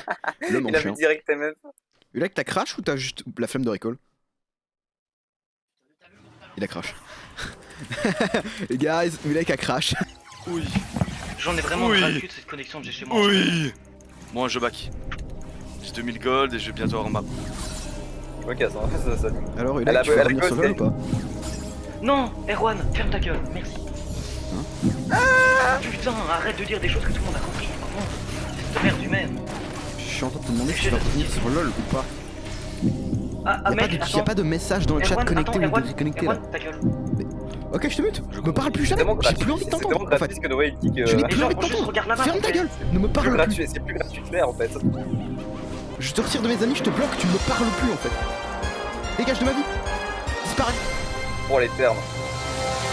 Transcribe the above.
L'homme en Il a vu direct même. Ulek, t'as crash ou t'as juste la flemme de recall Il a crash. Les guys, Ulek a crash. Oui. J'en ai vraiment Oui. de cette connexion que j'ai chez moi. Oui. Moi, je back. J'ai 2000 gold et je vais bientôt avoir ma. Je me casse, hein. ça, ça. Alors a- tu a revenir ou pas? Non, Erwan, ferme ta gueule, merci. Ah Putain, arrête de dire des choses que tout le monde a compris. Suis en train de te demander si tu vas revenir sur LoL ou pas. Ah, ah Y'a pas, de- y a attends. pas de message dans le chat connecté ou déconnecté là. Ok, je te mute. Je Me parle plus jamais. J'ai plus envie de t'entendre. En fait, je n'ai plus envie de t'entendre. Ferme ta gueule. Ne me C'est plus parle plus. c'est plus gratuit en fait. Je te retire de mes amis, je te bloque, tu ne me parles plus en fait. Dégage de ma vie. Disparais. Pour les termes.